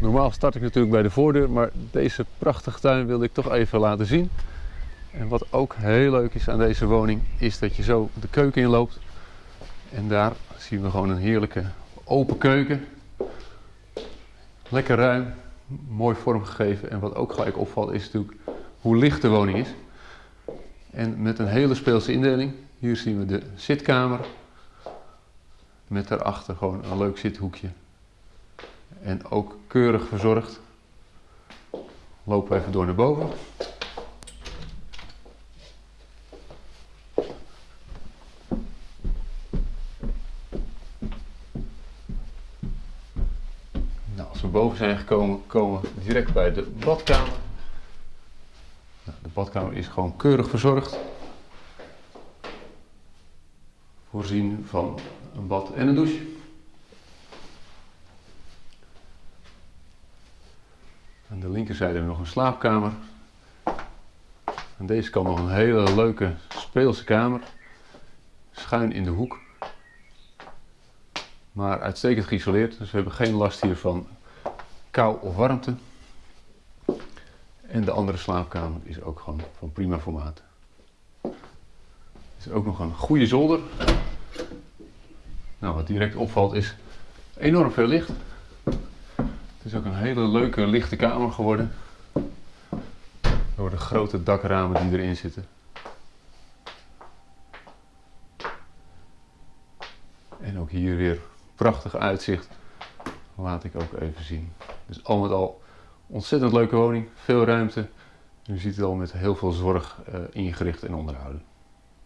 Normaal start ik natuurlijk bij de voordeur, maar deze prachtige tuin wilde ik toch even laten zien. En wat ook heel leuk is aan deze woning, is dat je zo de keuken inloopt. En daar zien we gewoon een heerlijke open keuken. Lekker ruim, mooi vormgegeven. En wat ook gelijk opvalt is natuurlijk hoe licht de woning is. En met een hele speelse indeling. Hier zien we de zitkamer. Met daarachter gewoon een leuk zithoekje. En ook keurig verzorgd. Lopen we even door naar boven. Nou, als we boven zijn gekomen, komen we direct bij de badkamer. Nou, de badkamer is gewoon keurig verzorgd. Voorzien van een bad en een douche. Aan de linkerzijde hebben we nog een slaapkamer. Aan deze kant nog een hele leuke speelse kamer. Schuin in de hoek. Maar uitstekend geïsoleerd, dus we hebben geen last hier van kou of warmte. En de andere slaapkamer is ook gewoon van prima formaat. Er is ook nog een goede zolder. Nou, wat direct opvalt is enorm veel licht. Het is ook een hele leuke lichte kamer geworden. Door de grote dakramen die erin zitten. En ook hier weer prachtig uitzicht. Laat ik ook even zien. Dus al met al ontzettend leuke woning, veel ruimte. U ziet het al met heel veel zorg uh, ingericht en onderhouden.